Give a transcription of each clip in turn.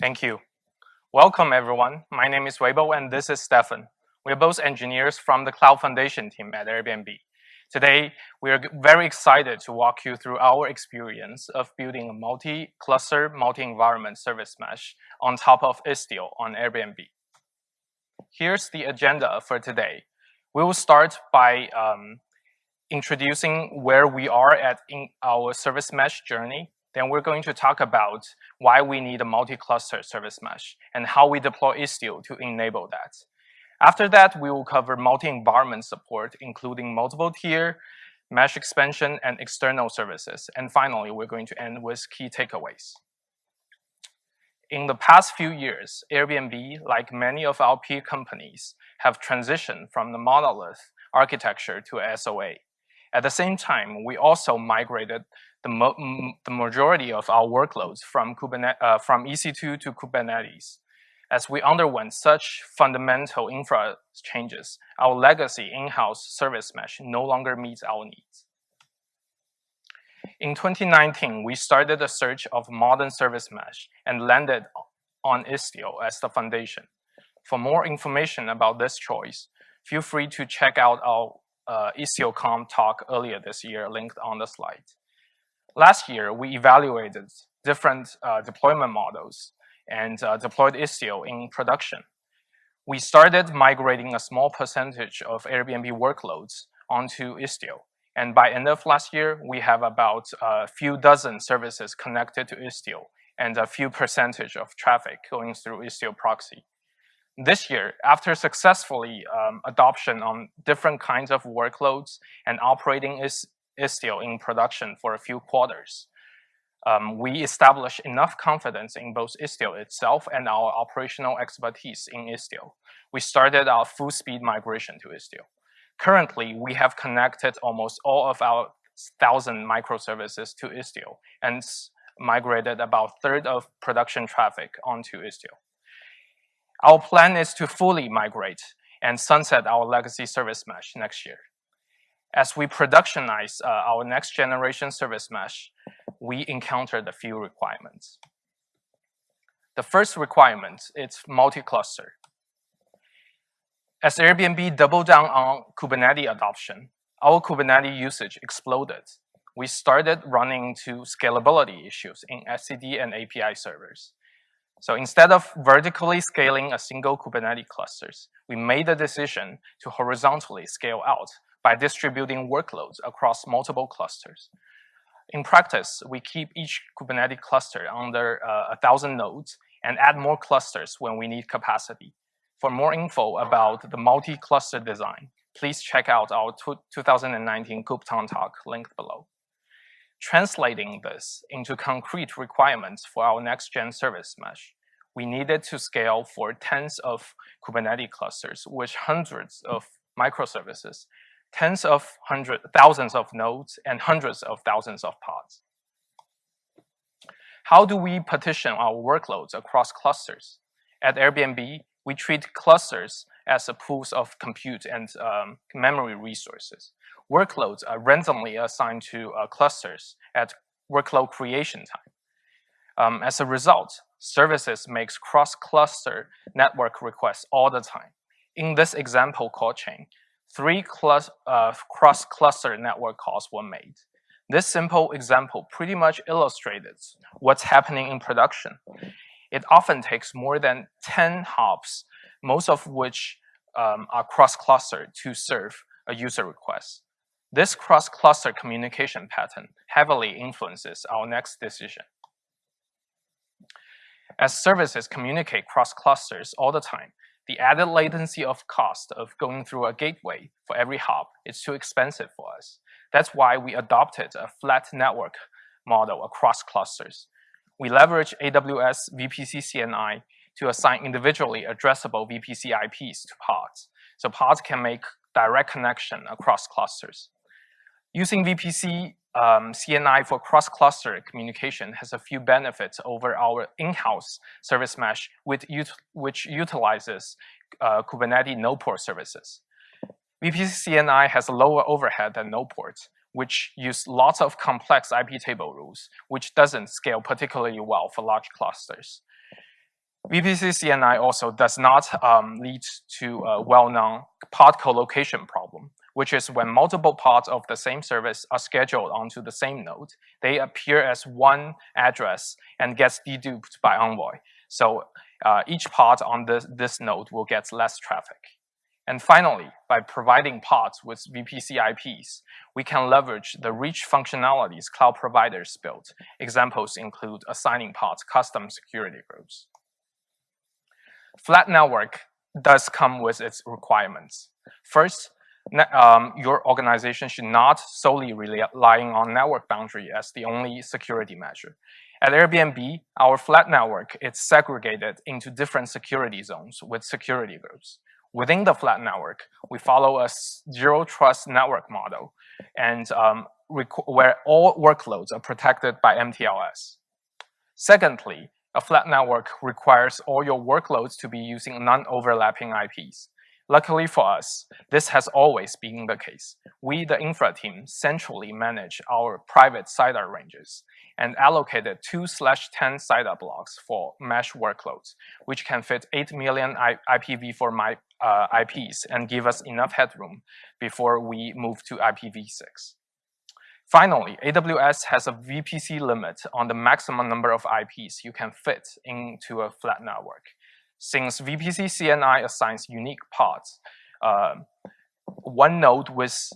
Thank you. Welcome, everyone. My name is Weibo, and this is Stefan. We are both engineers from the Cloud Foundation team at Airbnb. Today, we are very excited to walk you through our experience of building a multi-cluster, multi-environment service mesh on top of Istio on Airbnb. Here's the agenda for today. We will start by um, introducing where we are at in our service mesh journey then we're going to talk about why we need a multi-cluster service mesh and how we deploy Istio to enable that. After that, we will cover multi-environment support, including multiple tier, mesh expansion, and external services. And finally, we're going to end with key takeaways. In the past few years, Airbnb, like many of our peer companies, have transitioned from the monolith architecture to SOA. At the same time, we also migrated the, mo the majority of our workloads from, Kubernetes, uh, from EC2 to Kubernetes. As we underwent such fundamental infra changes, our legacy in-house service mesh no longer meets our needs. In 2019, we started a search of modern service mesh and landed on Istio as the foundation. For more information about this choice, feel free to check out our uh, IstioConf talk earlier this year linked on the slide. Last year, we evaluated different uh, deployment models and uh, deployed Istio in production. We started migrating a small percentage of Airbnb workloads onto Istio. And by end of last year, we have about a few dozen services connected to Istio and a few percentage of traffic going through Istio proxy. This year, after successfully um, adoption on different kinds of workloads and operating is Istio in production for a few quarters. Um, we established enough confidence in both Istio itself and our operational expertise in Istio. We started our full speed migration to Istio. Currently, we have connected almost all of our thousand microservices to Istio and migrated about a third of production traffic onto Istio. Our plan is to fully migrate and sunset our legacy service mesh next year. As we productionize uh, our next generation service mesh, we encountered a few requirements. The first requirement is multi-cluster. As Airbnb doubled down on Kubernetes adoption, our Kubernetes usage exploded. We started running into scalability issues in etcd and API servers. So instead of vertically scaling a single Kubernetes clusters, we made the decision to horizontally scale out by distributing workloads across multiple clusters. In practice, we keep each Kubernetes cluster under uh, 1,000 nodes and add more clusters when we need capacity. For more info about the multi-cluster design, please check out our 2019 KubeCon talk linked below. Translating this into concrete requirements for our next-gen service mesh, we needed to scale for tens of Kubernetes clusters with hundreds of microservices tens of hundreds, thousands of nodes, and hundreds of thousands of pods. How do we partition our workloads across clusters? At Airbnb, we treat clusters as a pools of compute and um, memory resources. Workloads are randomly assigned to uh, clusters at workload creation time. Um, as a result, services makes cross-cluster network requests all the time. In this example call chain, three uh, cross-cluster network calls were made. This simple example pretty much illustrates what's happening in production. It often takes more than 10 hops, most of which um, are cross-cluster to serve a user request. This cross-cluster communication pattern heavily influences our next decision. As services communicate cross clusters all the time, the added latency of cost of going through a gateway for every hop is too expensive for us. That's why we adopted a flat network model across clusters. We leverage AWS VPC CNI to assign individually addressable VPC IPs to pods, so pods can make direct connection across clusters. Using VPC um, CNI for cross-cluster communication has a few benefits over our in-house service mesh, with which utilizes uh, Kubernetes node-port services. VPC CNI has a lower overhead than node-ports, which use lots of complex IP table rules, which doesn't scale particularly well for large clusters. VPC CNI also does not um, lead to a well-known pod collocation problem, which is when multiple pods of the same service are scheduled onto the same node, they appear as one address and gets deduped by Envoy. So uh, each pod on this, this node will get less traffic. And finally, by providing pods with VPC IPs, we can leverage the rich functionalities cloud providers built. Examples include assigning pods custom security groups. Flat network does come with its requirements. First, um, your organization should not solely relying on network boundary as the only security measure. At Airbnb, our flat network is segregated into different security zones with security groups. Within the flat network, we follow a zero trust network model and um, where all workloads are protected by MTLS. Secondly, a flat network requires all your workloads to be using non-overlapping IPs. Luckily for us, this has always been the case. We, the infra team, centrally manage our private CIDR ranges and allocated 2 slash 10 CIDR blocks for mesh workloads, which can fit 8 million IPv4 my, uh, IPs and give us enough headroom before we move to IPv6. Finally, AWS has a VPC limit on the maximum number of IPs you can fit into a flat network. Since VPC CNI assigns unique pods, uh, one node with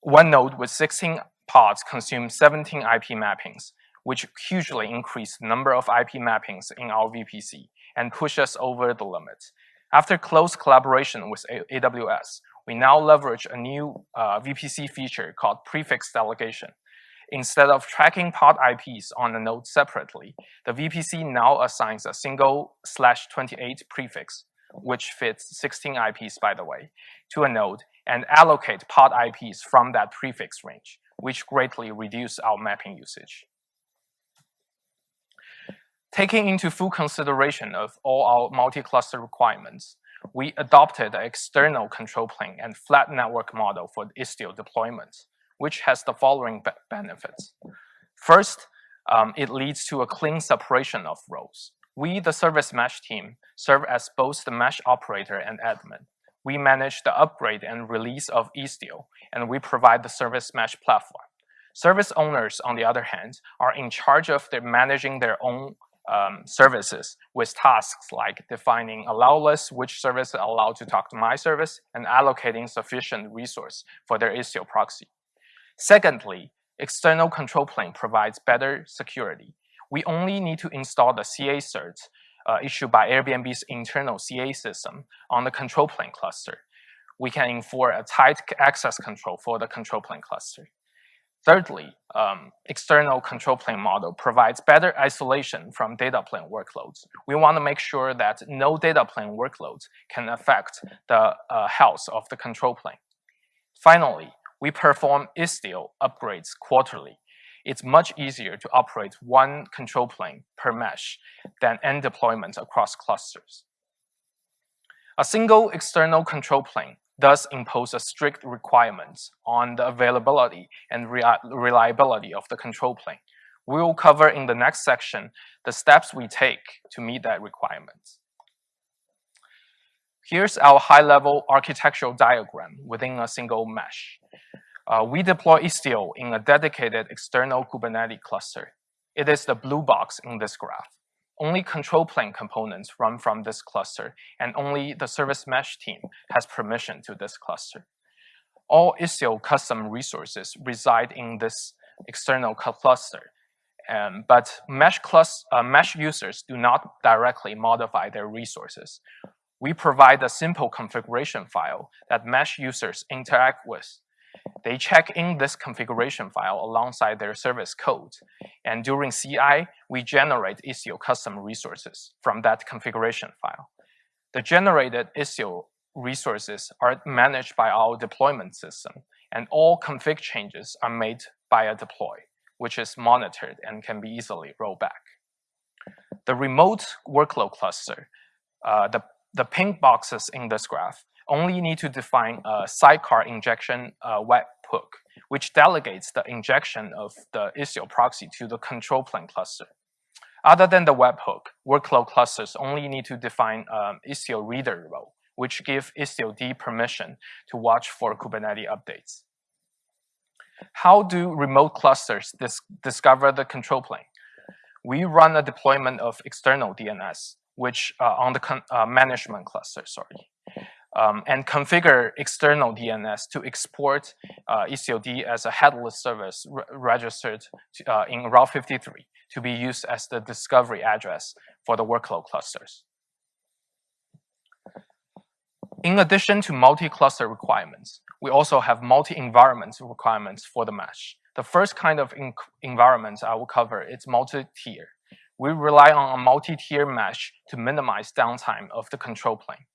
one node with 16 pods consumes 17 IP mappings, which hugely increase the number of IP mappings in our VPC and push us over the limit. After close collaboration with AWS, we now leverage a new uh, VPC feature called prefix delegation. Instead of tracking pod IPs on a node separately, the VPC now assigns a single slash 28 prefix, which fits 16 IPs by the way, to a node and allocate pod IPs from that prefix range, which greatly reduce our mapping usage. Taking into full consideration of all our multi-cluster requirements, we adopted an external control plane and flat network model for Istio deployments, which has the following be benefits. First, um, it leads to a clean separation of roles. We, the service mesh team, serve as both the mesh operator and admin. We manage the upgrade and release of Istio, and we provide the service mesh platform. Service owners, on the other hand, are in charge of their managing their own um, services with tasks like defining allow list, which service allowed to talk to my service, and allocating sufficient resource for their Istio proxy. Secondly, external control plane provides better security. We only need to install the CA cert uh, issued by Airbnb's internal CA system on the control plane cluster. We can enforce a tight access control for the control plane cluster. Thirdly, um, external control plane model provides better isolation from data plane workloads. We want to make sure that no data plane workloads can affect the uh, health of the control plane. Finally, we perform Istio upgrades quarterly. It's much easier to operate one control plane per mesh than end deployments across clusters. A single external control plane thus impose a strict requirements on the availability and reliability of the control plane. We will cover in the next section the steps we take to meet that requirement. Here's our high-level architectural diagram within a single mesh. Uh, we deploy Istio in a dedicated external Kubernetes cluster. It is the blue box in this graph. Only control plane components run from this cluster, and only the service mesh team has permission to this cluster. All Istio custom resources reside in this external cluster, um, but mesh, uh, mesh users do not directly modify their resources. We provide a simple configuration file that mesh users interact with they check in this configuration file alongside their service code. And during CI, we generate Istio custom resources from that configuration file. The generated Istio resources are managed by our deployment system, and all config changes are made by a deploy, which is monitored and can be easily rolled back. The remote workload cluster, uh, the, the pink boxes in this graph, only need to define a sidecar injection uh, webhook, which delegates the injection of the Istio proxy to the control plane cluster. Other than the webhook, workload clusters only need to define um, Istio reader role, which give Istio-D permission to watch for Kubernetes updates. How do remote clusters dis discover the control plane? We run a deployment of external DNS, which uh, on the uh, management cluster, sorry, um, and configure external DNS to export uh, Istio-D as a headless service re registered to, uh, in Route 53 to be used as the discovery address for the workload clusters. In addition to multi-cluster requirements, we also have multi-environment requirements for the mesh. The first kind of environment I will cover is multi-tier. We rely on a multi-tier mesh to minimize downtime of the control plane.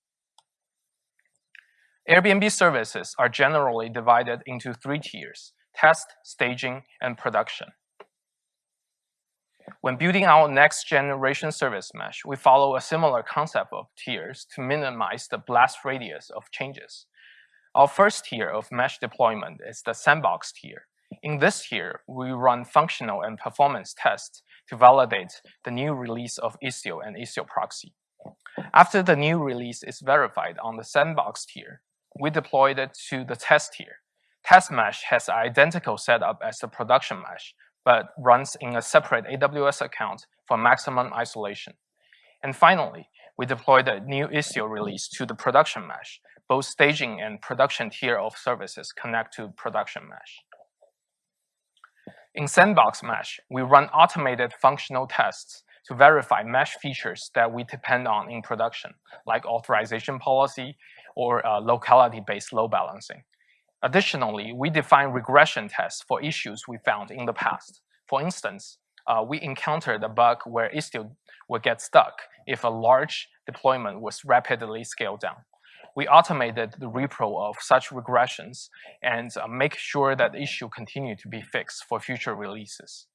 Airbnb services are generally divided into three tiers, test, staging, and production. When building our next generation service mesh, we follow a similar concept of tiers to minimize the blast radius of changes. Our first tier of mesh deployment is the sandbox tier. In this tier, we run functional and performance tests to validate the new release of Istio and Istio proxy. After the new release is verified on the sandbox tier, we deployed it to the test tier. Test mesh has identical setup as the production mesh, but runs in a separate AWS account for maximum isolation. And finally, we deployed the new Istio release to the production mesh. Both staging and production tier of services connect to production mesh. In Sandbox Mesh, we run automated functional tests to verify mesh features that we depend on in production, like authorization policy or uh, locality-based load balancing. Additionally, we define regression tests for issues we found in the past. For instance, uh, we encountered a bug where Istio would get stuck if a large deployment was rapidly scaled down. We automated the repro of such regressions and uh, make sure that the issue continue to be fixed for future releases.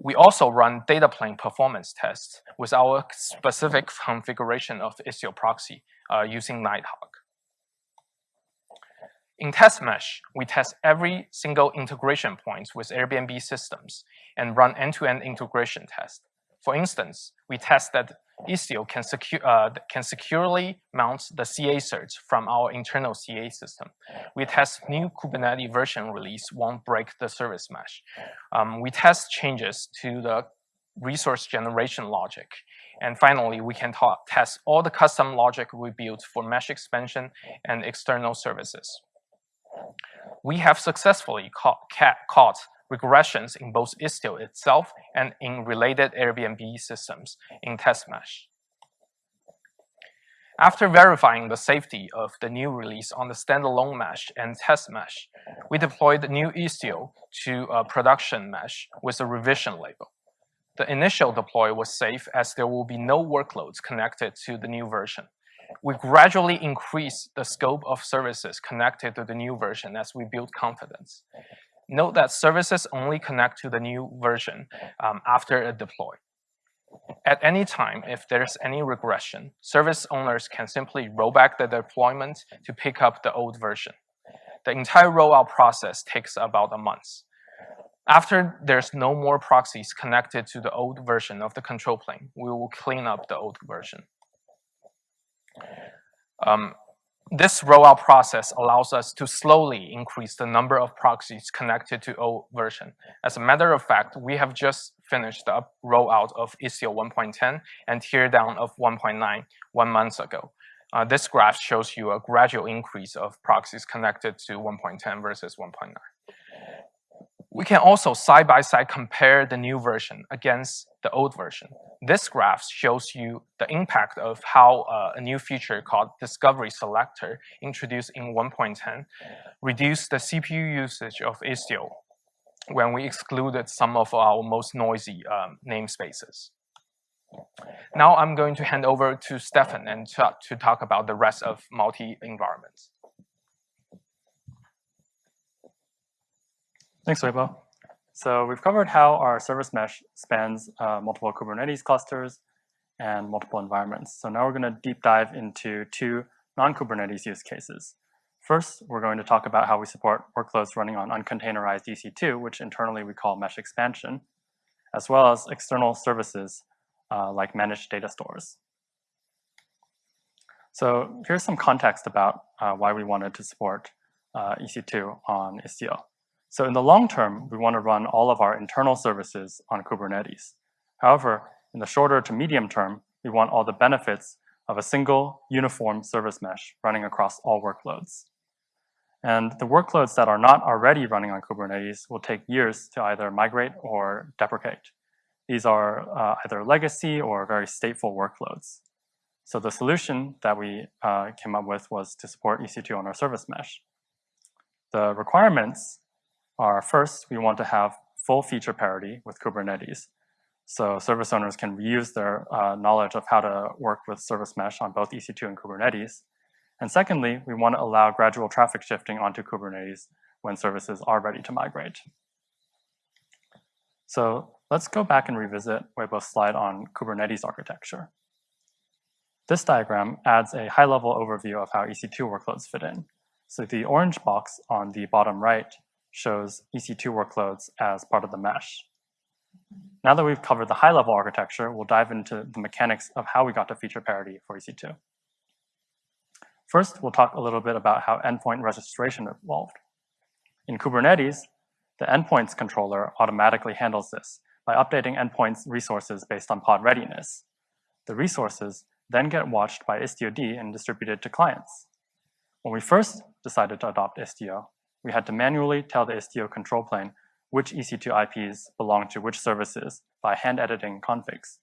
We also run data plane performance tests with our specific configuration of Istio proxy uh, using Nighthawk. In test mesh, we test every single integration point with Airbnb systems and run end-to-end -end integration tests. For instance, we test that Istio can, secu uh, can securely mount the CA certs from our internal CA system. We test new Kubernetes version release won't break the service mesh. Um, we test changes to the resource generation logic. And finally, we can test all the custom logic we built for mesh expansion and external services we have successfully caught regressions in both Istio itself and in related Airbnb systems in test mesh. After verifying the safety of the new release on the standalone mesh and test mesh, we deployed the new Istio to a production mesh with a revision label. The initial deploy was safe as there will be no workloads connected to the new version we gradually increase the scope of services connected to the new version as we build confidence. Note that services only connect to the new version um, after a deploy. At any time, if there's any regression, service owners can simply roll back the deployment to pick up the old version. The entire rollout process takes about a month. After there's no more proxies connected to the old version of the control plane, we will clean up the old version. Um, this rollout process allows us to slowly increase the number of proxies connected to old version. As a matter of fact, we have just finished the rollout of Istio 1.10 and teardown of 1.9 one month ago. Uh, this graph shows you a gradual increase of proxies connected to 1.10 versus 1.9. We can also side-by-side -side compare the new version against the old version. This graph shows you the impact of how uh, a new feature called Discovery Selector introduced in 1.10 reduced the CPU usage of Istio when we excluded some of our most noisy um, namespaces. Now I'm going to hand over to Stefan and to, to talk about the rest of multi-environments. Thanks, Weibo. So we've covered how our service mesh spans uh, multiple Kubernetes clusters and multiple environments. So now we're going to deep dive into two non-Kubernetes use cases. First, we're going to talk about how we support workloads running on uncontainerized EC2, which internally we call mesh expansion. as well as external services uh, like managed data stores. So here's some context about uh, why we wanted to support uh, EC2 on Istio. So in the long term, we want to run all of our internal services on Kubernetes. However, in the shorter to medium term, we want all the benefits of a single uniform service mesh running across all workloads. And the workloads that are not already running on Kubernetes will take years to either migrate or deprecate. These are uh, either legacy or very stateful workloads. So the solution that we uh, came up with was to support EC2 on our service mesh. The requirements are first, we want to have full feature parity with Kubernetes. So service owners can reuse their uh, knowledge of how to work with service mesh on both EC2 and Kubernetes. And secondly, we want to allow gradual traffic shifting onto Kubernetes when services are ready to migrate. So let's go back and revisit Weibo's slide on Kubernetes architecture. This diagram adds a high-level overview of how EC2 workloads fit in. So the orange box on the bottom right shows EC2 workloads as part of the mesh. Now that we've covered the high-level architecture, we'll dive into the mechanics of how we got to feature parity for EC2. First, we'll talk a little bit about how endpoint registration evolved. In Kubernetes, the endpoints controller automatically handles this by updating endpoints resources based on pod readiness. The resources then get watched by Istio-D and distributed to clients. When we first decided to adopt Istio, we had to manually tell the Istio control plane which EC2 IPs belong to which services by hand editing configs.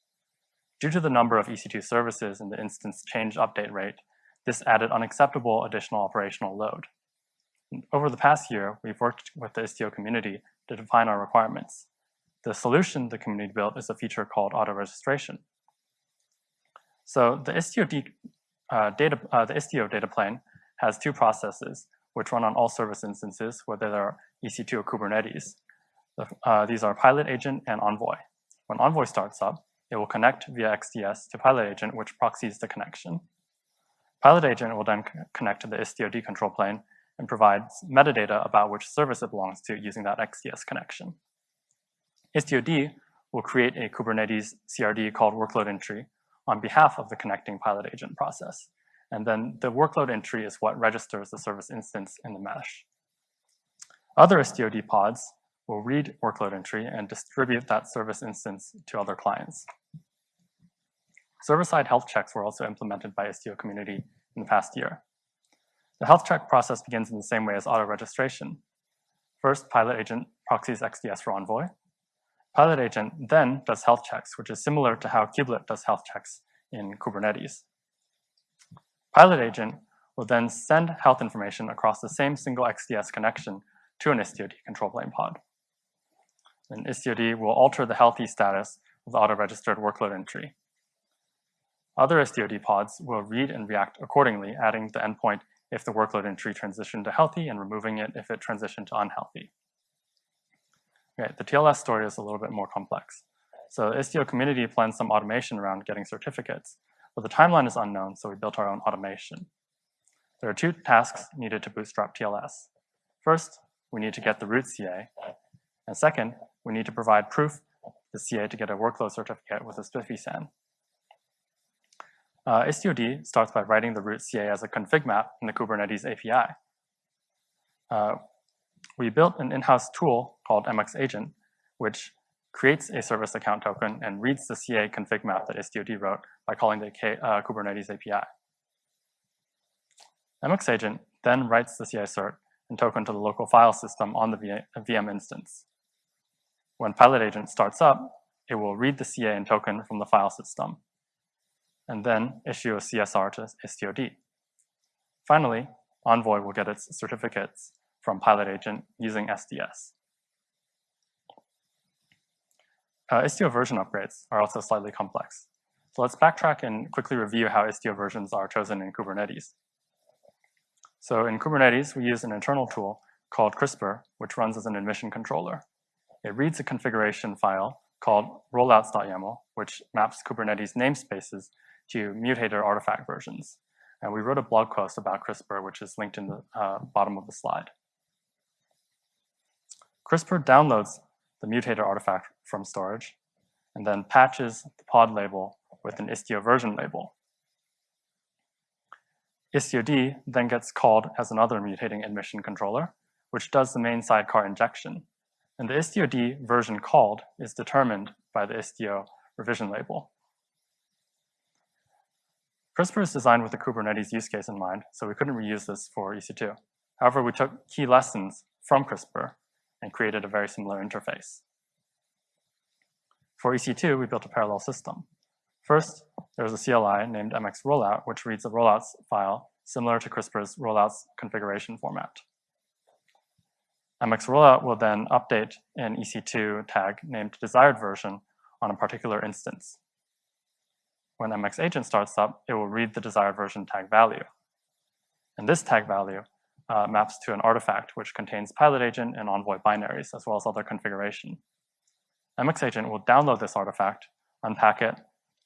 Due to the number of EC2 services and the instance change update rate, this added unacceptable additional operational load. Over the past year, we've worked with the Istio community to define our requirements. The solution the community built is a feature called auto-registration. So the Istio, uh, data, uh, the Istio data plane has two processes, which run on all service instances, whether they're EC2 or Kubernetes. Uh, these are Pilot Agent and Envoy. When Envoy starts up, it will connect via XDS to Pilot Agent, which proxies the connection. Pilot Agent will then connect to the Istio-D control plane and provides metadata about which service it belongs to using that XDS connection. Istio-D will create a Kubernetes CRD called workload entry on behalf of the connecting Pilot Agent process. And then the workload entry is what registers the service instance in the mesh. Other Istio-D pods will read workload entry and distribute that service instance to other clients. Server-side health checks were also implemented by Istio community in the past year. The health check process begins in the same way as auto-registration. First, Pilot Agent proxies XDS for Envoy. Pilot Agent then does health checks, which is similar to how Kubelet does health checks in Kubernetes. Pilot Agent will then send health information across the same single XDS connection to an Istio-D control plane pod then Istio-D will alter the healthy status of the auto-registered workload entry. Other Istio-D pods will read and react accordingly, adding the endpoint if the workload entry transitioned to healthy and removing it if it transitioned to unhealthy. Okay, the TLS story is a little bit more complex. So Istio community plans some automation around getting certificates, but the timeline is unknown, so we built our own automation. There are two tasks needed to bootstrap TLS. First, we need to get the root CA, and second, we need to provide proof to CA to get a workload certificate with a SPIFFE SAN. Uh, Istio-D starts by writing the root CA as a config map in the Kubernetes API. Uh, we built an in-house tool called MX Agent, which creates a service account token and reads the CA config map that Istio-D wrote by calling the K, uh, Kubernetes API. MX Agent then writes the CA cert and token to the local file system on the VM instance. When Pilot Agent starts up, it will read the CA and token from the file system, and then issue a CSR to Istio-D. Finally, Envoy will get its certificates from Pilot Agent using SDS. Uh, Istio version upgrades are also slightly complex. So let's backtrack and quickly review how Istio versions are chosen in Kubernetes. So in Kubernetes, we use an internal tool called Krispr, which runs as an admission controller. It reads a configuration file called rollouts.yaml, which maps Kubernetes namespaces to mutator artifact versions. And we wrote a blog post about Krispr, which is linked in the uh, bottom of the slide. Krispr downloads the mutator artifact from storage and then patches the pod label with an Istio version label. Istio-D then gets called as another mutating admission controller, which does the main sidecar injection. And the Istio-D version called is determined by the Istio revision label. Krispr is designed with the Kubernetes use case in mind, so we couldn't reuse this for EC2. However, we took key lessons from Krispr and created a very similar interface. For EC2, we built a parallel system. First, there's a CLI named MX rollout, which reads a rollouts file similar to Krispr's rollouts configuration format. MX rollout will then update an EC2 tag named desired version on a particular instance. When MX agent starts up, it will read the desired version tag value. And this tag value uh, maps to an artifact which contains pilot agent and envoy binaries, as well as other configuration. MX agent will download this artifact, unpack it,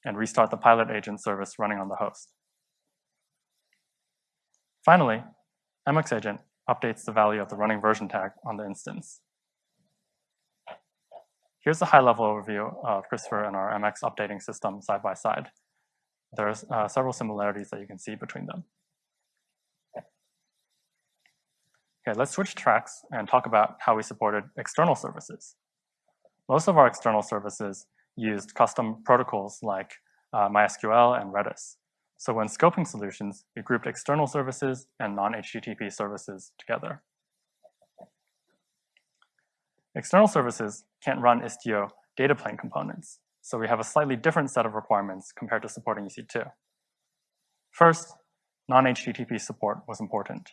and restart the pilot agent service running on the host. Finally, MX agent updates the value of the running version tag on the instance. Here's a high-level overview of Krispr and our MX updating system side by side. There's uh, several similarities that you can see between them. Okay, let's switch tracks and talk about how we supported external services. Most of our external services used custom protocols like uh, MySQL and Redis. So when scoping solutions, we grouped external services and non-HTTP services together. External services can't run Istio data plane components, so we have a slightly different set of requirements compared to supporting EC2. First, non-HTTP support was important.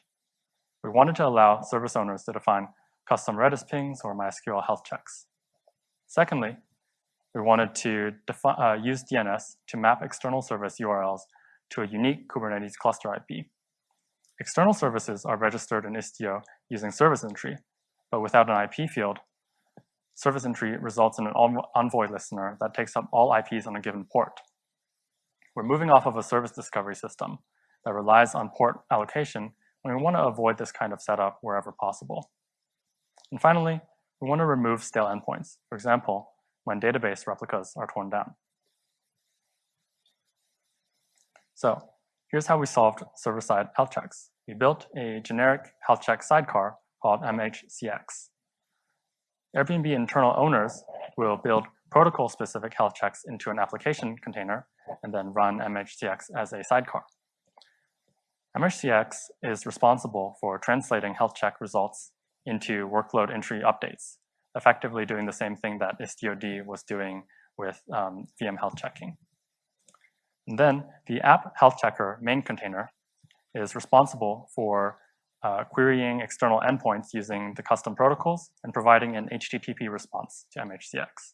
We wanted to allow service owners to define custom Redis pings or MySQL health checks. Secondly, we wanted to uh, use DNS to map external service URLs to a unique Kubernetes cluster IP. External services are registered in Istio using service entry, but without an IP field, service entry results in an envoy listener that takes up all IPs on a given port. We're moving off of a service discovery system that relies on port allocation and we want to avoid this kind of setup wherever possible. And finally, we want to remove stale endpoints, for example, when database replicas are torn down. So here's how we solved server-side health checks. We built a generic health check sidecar called MHCX. Airbnb internal owners will build protocol-specific health checks into an application container and then run MHCX as a sidecar. MHCX is responsible for translating health check results into workload entry updates, effectively doing the same thing that Istio-D was doing with um, VM health checking. And then the app health checker main container is responsible for uh, querying external endpoints using the custom protocols and providing an HTTP response to MHCX.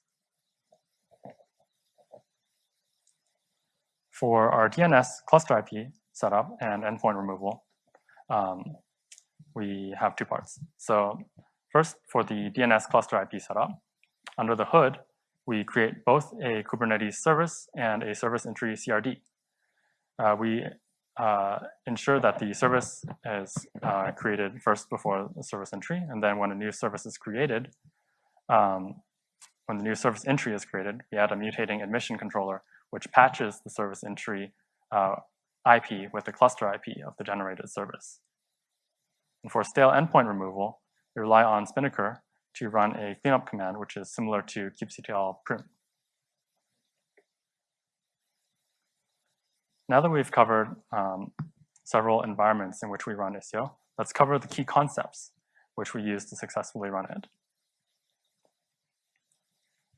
For our DNS cluster IP, setup and endpoint removal, um, we have two parts. So first, for the DNS cluster IP setup, under the hood, we create both a Kubernetes service and a service entry CRD. Uh, we uh, ensure that the service is uh, created first before the service entry, and then when a new service is created, um, when the new service entry is created, we add a mutating admission controller, which patches the service entry uh, IP with the cluster IP of the generated service. And for stale endpoint removal, we rely on Spinnaker to run a cleanup command, which is similar to kubectl prune. Now that we've covered um, several environments in which we run Istio, let's cover the key concepts which we use to successfully run it.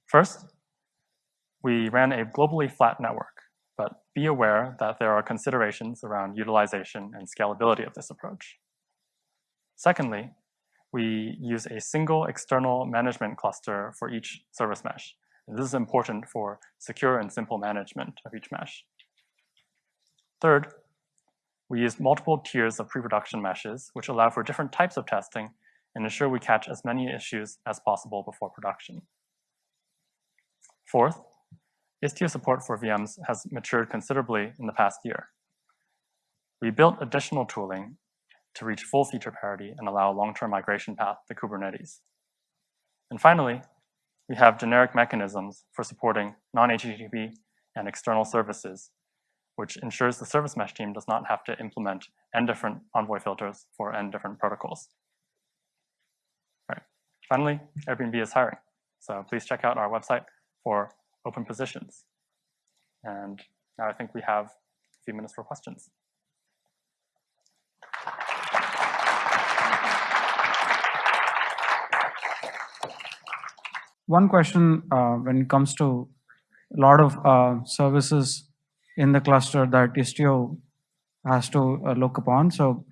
First, we ran a globally flat network but be aware that there are considerations around utilization and scalability of this approach. Secondly, we use a single external management cluster for each service mesh. And this is important for secure and simple management of each mesh. Third, we use multiple tiers of pre-production meshes, which allow for different types of testing and ensure we catch as many issues as possible before production. Fourth, Istio support for VMs has matured considerably in the past year. We built additional tooling to reach full feature parity and allow a long-term migration path to Kubernetes. And finally, we have generic mechanisms for supporting non-HTTP and external services, which ensures the service mesh team does not have to implement n different Envoy filters for n different protocols. All right. Finally, Airbnb is hiring. So please check out our website for open positions. And now I think we have a few minutes for questions. One question uh, when it comes to a lot of uh, services in the cluster that Istio has to uh, look upon. So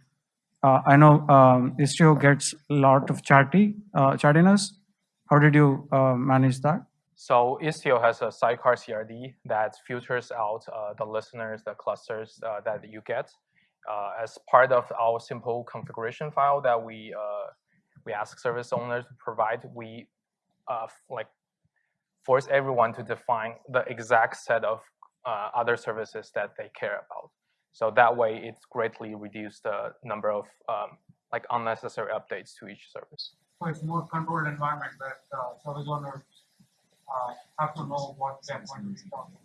uh, I know um, Istio gets a lot of chatty, uh, chattiness. How did you uh, manage that? So Istio has a sidecar CRD that filters out the listeners, the clusters that you get. As part of our simple configuration file that we we ask service owners to provide, we uh, like force everyone to define the exact set of uh, other services that they care about. So that way, it's greatly reduced the number of um, like unnecessary updates to each service. So it's more controlled environment that uh, service owners uh, have to know what they're going to be talking.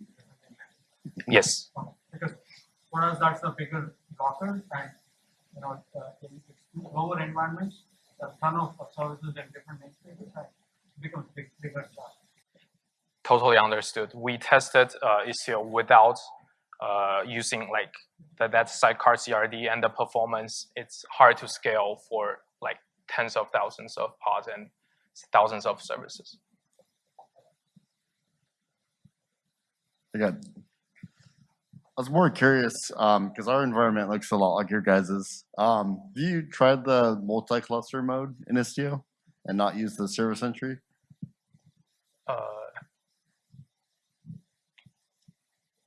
Yes. Because for us, that's the bigger blocker and, you know, uh, in lower environments, a ton of services and different namespaces Totally understood. We tested uh, Istio without uh, using like that, that sidecar CRD and the performance. It's hard to scale for like tens of thousands of pods and thousands of services. Got. I was more curious because our environment looks a lot like your guys's. Um, do you tried the multi-cluster mode in Istio and not use the service entry? Uh,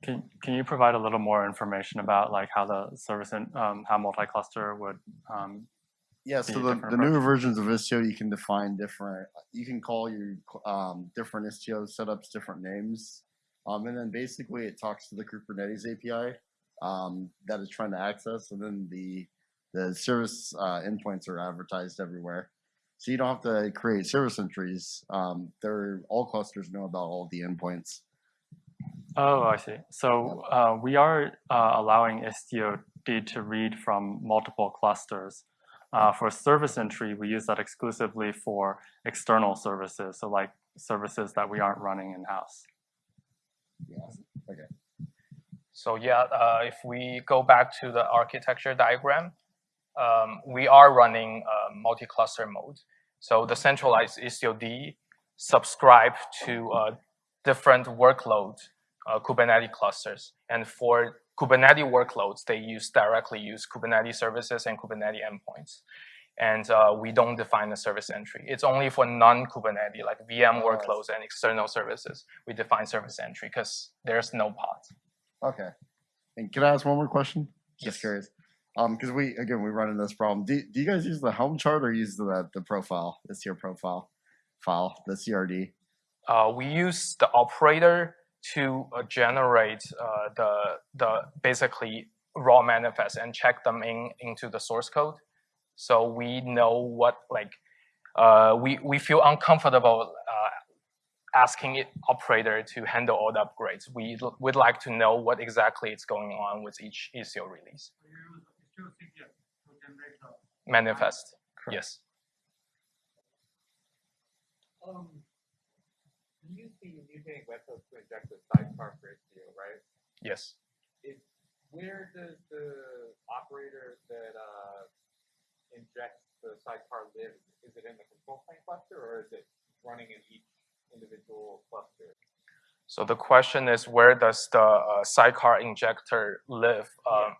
Can, can you provide a little more information about like how the service and um, how multi-cluster would um, Yeah, so the, the newer versions of Istio, you can define different, you can call your um, different Istio setups different names. Um, and then basically it talks to the Kubernetes API um, that is trying to access, and then the the service uh, endpoints are advertised everywhere. So you don't have to create service entries. Um, they're all clusters know about all the endpoints. Oh, I see. So uh, we are uh, allowing IstioD to read from multiple clusters. Uh, for service entry, we use that exclusively for external services, so like services that we aren't running in-house. Yeah. So yeah, uh, if we go back to the architecture diagram, um, we are running uh, multi-cluster mode. So the centralized IstioD subscribe to uh, different workload uh, Kubernetes clusters. And for Kubernetes workloads, they use directly use Kubernetes services and Kubernetes endpoints. And uh, we don't define the service entry. It's only for non-Kubernetes, like VM Oh, workloads and external services, we define service entry because there's no pods. Okay. And can I ask one more question? Just Yes. curious. Um, because we again we run into this problem. Do, do you guys use the Helm chart or use the the profile? Istio profile file, the CRD. uh, we use the operator to uh, generate uh, the the basically raw manifest and check them in into the source code. So we know what like uh, we we feel uncomfortable uh, asking it operator to handle all the upgrades. We would like to know what exactly is going on with each Istio release So you use istioctl to generate the manifest. Correct. Yes. Um, you use the mutating webhooks to inject the sidecar for Istio, right? Yes. Is where does the operator that uh, injects the sidecar live? Is it in the control plane cluster or is it running in each individual cluster? So the question is, where does the uh, sidecar injector live? Um,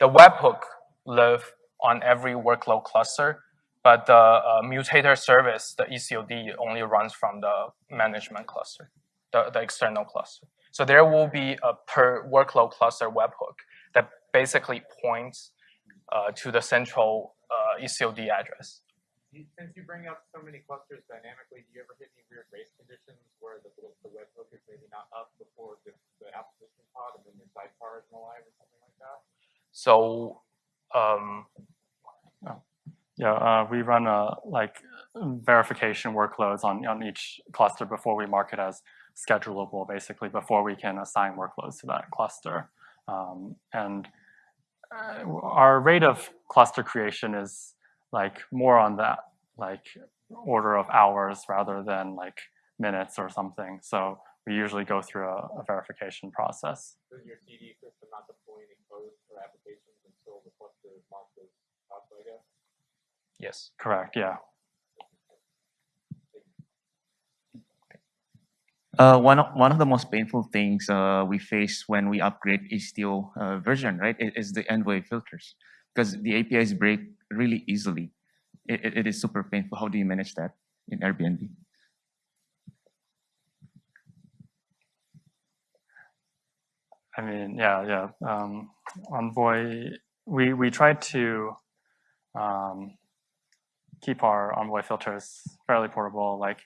the webhook live on every workload cluster, but the uh, mutator service, the IstioD, only runs from the management cluster, the, the external cluster. So there will be a per workload cluster webhook that basically points uh, to the central uh, IstioD address. Since you bring up so many clusters dynamically, do you ever hit any weird race conditions where the, the webhook is maybe not up before the, the application pod and then your sidecar isn't alive or something like that? So um, Yeah, uh, we run a like verification workloads on, on each cluster before we mark it as schedulable, basically, before we can assign workloads to that cluster. Um, and uh, our rate of cluster creation is like more on that like order of hours rather than like minutes or something. So we usually go through a, a verification process. Does your CD system not deploy any code or applications until the cluster is marked I guess? Yes. Correct, yeah. Uh, one of one of the most painful things uh, we face when we upgrade Istio uh, version, right, i- is the envoy filters because the APIs break really easily. It, it, it is super painful. How do you manage that in Airbnb? I mean, yeah, yeah. Um, Envoy, we we tried to um, keep our Envoy filters fairly portable. Like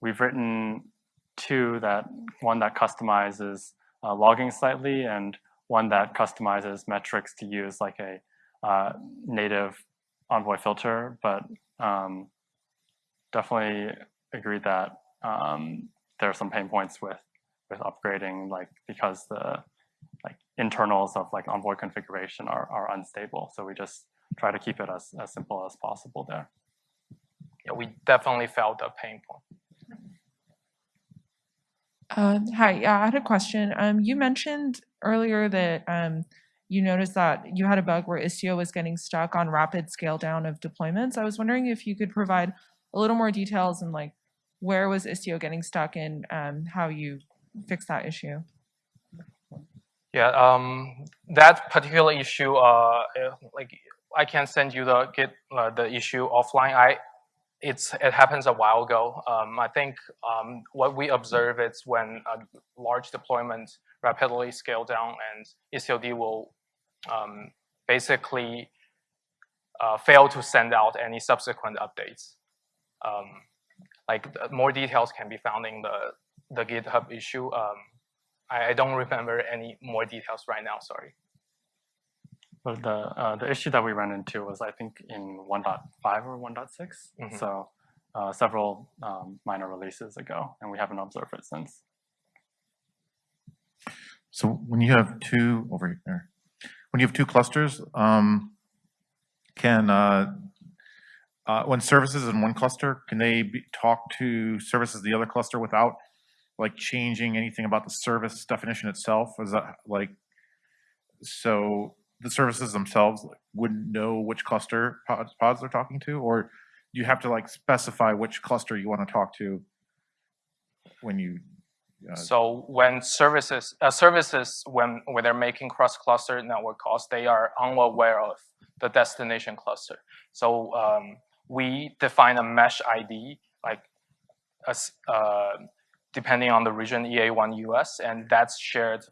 we've written two that one that customizes uh, logging slightly, and one that customizes metrics to use like a uh, native Envoy filter. But um, definitely agree that um, there are some pain points with with upgrading, like because the internals of like Envoy configuration are, are unstable. So we just try to keep it as, as simple as possible there. Yeah, we definitely felt a pain point. Uh, hi, yeah, I had a question. Um, you mentioned earlier that um, you noticed that you had a bug where Istio was getting stuck on rapid scale down of deployments. I was wondering if you could provide a little more details and like where was Istio getting stuck and um, how you fixed that issue. Yeah, um, that particular issue, uh, uh, like I can send you the git uh, the issue offline. I it's it happens a while ago. Um, I think um, what we observe is when a large deployment rapidly scale down and IstioD will um, basically uh, fail to send out any subsequent updates. Um, like more details can be found in the the GitHub issue. I, I don't remember any more details right now. Sorry. But the uh, the issue that we ran into was I think in 1.5 or one Mhm. So uh, several um, minor releases ago, and we haven't observed it since. So when you have two over here, when you have two clusters, um, can, uh, uh, when services in one cluster, can they be, talk to services the other cluster without like changing anything about the service definition itself? Is that like, so the services themselves wouldn't know which cluster pods, pods they're talking to, or you have to like specify which cluster you want to talk to when you, uh, So when services, uh, services, when, when they're making cross-cluster network calls, they are unaware of the destination cluster. So um, we define a mesh ID, like a, uh, depending on the region EA1 US, and that's shared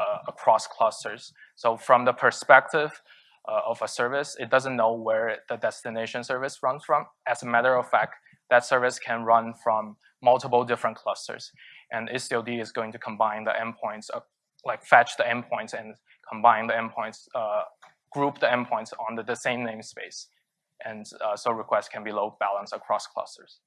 uh, across clusters. So from the perspective uh, of a service, it doesn't know where the destination service runs from. As a matter of fact, that service can run from multiple different clusters. And IstioD is going to combine the endpoints, of, like fetch the endpoints and combine the endpoints, uh, group the endpoints on the, the same namespace. And uh, so requests can be load balanced across clusters.